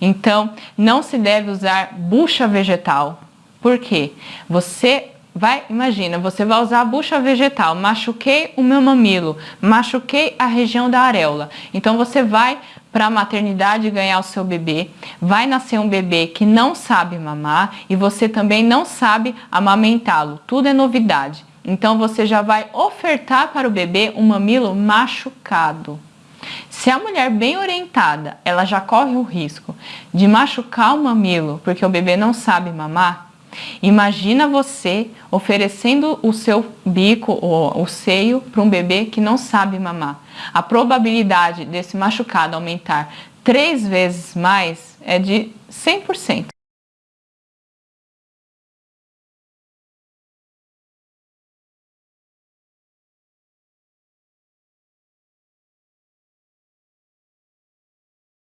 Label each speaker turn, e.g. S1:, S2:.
S1: Então, não se deve usar bucha vegetal. Por quê? Você vai, imagina, você vai usar a bucha vegetal, machuquei o meu mamilo, machuquei a região da areola. Então você vai para a maternidade ganhar o seu bebê, vai nascer um bebê que não sabe mamar e você também não sabe amamentá-lo. Tudo é novidade. Então você já vai ofertar para o bebê um mamilo machucado. Se a mulher bem orientada, ela já corre o risco de machucar o mamilo porque o bebê não sabe mamar, imagina você oferecendo o seu bico ou o seio para um bebê que não sabe mamar. A probabilidade desse machucado aumentar três vezes mais é de 100%.